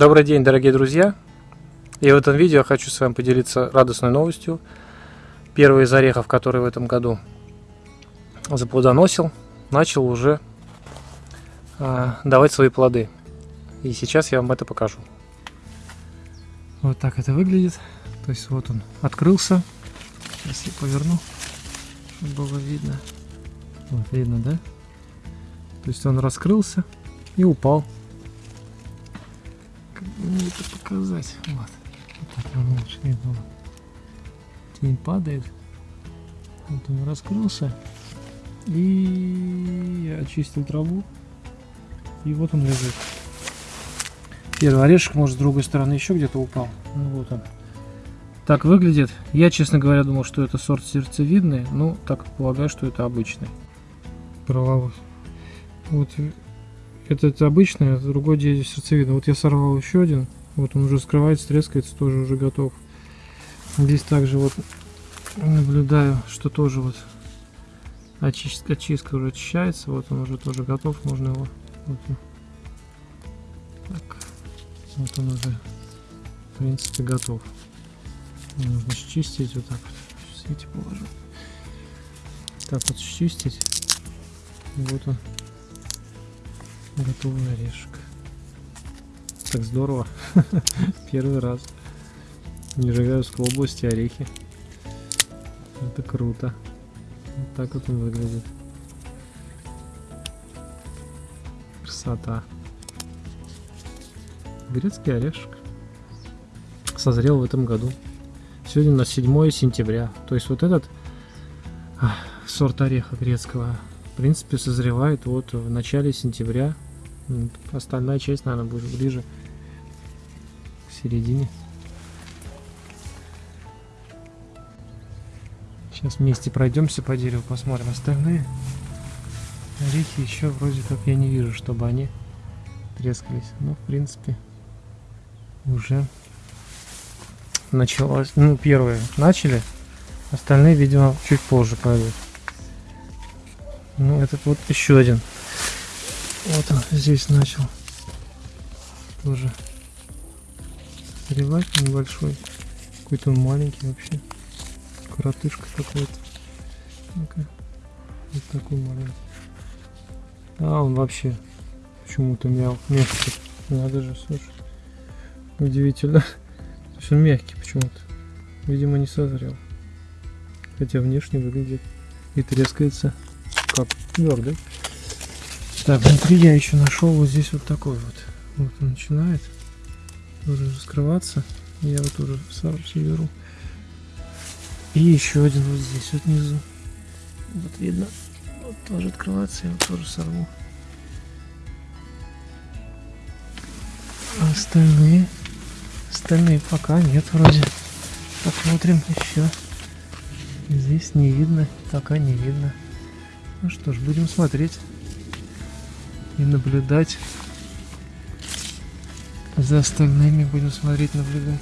Добрый день, дорогие друзья! И в этом видео я хочу с вами поделиться радостной новостью. Первый из орехов, который в этом году заплодоносил, начал уже а, давать свои плоды. И сейчас я вам это покажу. Вот так это выглядит. То есть вот он открылся. Сейчас я поверну, чтобы было видно. Вот видно, да? То есть он раскрылся и упал мне это показать. Вот. вот так лучше видно. Тень падает. Вот он раскрылся. И я очистил траву. И вот он лежит. Первый орешек, может, с другой стороны еще где-то упал. Ну вот он. Так выглядит. Я, честно говоря, думал, что это сорт сердцевидный. Ну, так полагаю, что это обычный. Правовой. Вот этот обычный, а другой здесь сердцевидный. Вот я сорвал еще один. Вот он уже скрывается, трескается, тоже уже готов. Здесь также вот наблюдаю, что тоже вот очистка, очистка уже очищается. Вот он уже тоже готов, можно его. Вот он. Так, вот он уже в принципе готов. Нужно счистить вот так вот. Сейчас положу. Так вот счистить. Вот он Готовый орешек. Так здорово. Первый раз. Нижегородской области орехи. Это круто. Вот так вот он выглядит. Красота. Грецкий орешек. Созрел в этом году. Сегодня на 7 сентября. То есть вот этот сорт ореха грецкого в принципе созревает вот в начале сентября Остальная часть, наверное, будет ближе к середине. Сейчас вместе пройдемся по дереву, посмотрим остальные. Орехи еще вроде как я не вижу, чтобы они трескались. Но, в принципе, уже началось. Ну, первые начали. Остальные, видимо, чуть позже пойдут. Ну, этот вот еще один вот он здесь начал тоже срывать небольшой. Какой-то он маленький вообще. Коротышка какой-то. Ну-ка. Вот такой маленький. А он вообще почему-то мял. Мягкий. Надо же, слушай. Удивительно. То есть он мягкий почему-то. Видимо, не созрел. Хотя внешне выглядит и трескается как твердый. Так, внутри я еще нашел вот здесь вот такой вот. Вот он начинает уже раскрываться. Я вот тоже сам беру. И еще один вот здесь вот внизу. Вот видно. Вот тоже открываться, я вот тоже сорву. А остальные? Остальные пока нет вроде. Посмотрим еще. Здесь не видно, пока не видно. Ну что ж, будем смотреть и наблюдать. За остальными будем смотреть наблюдать.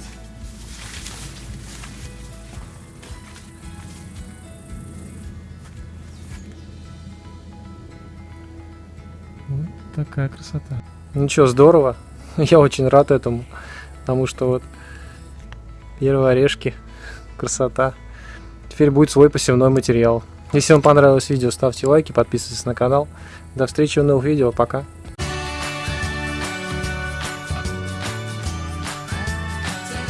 Вот такая красота. Ну что здорово. Я очень рад этому потому что вот первые орешки красота. Теперь будет свой посевной материал если вам понравилось видео, ставьте лайки, подписывайтесь на канал. До встречи в новых видео, пока.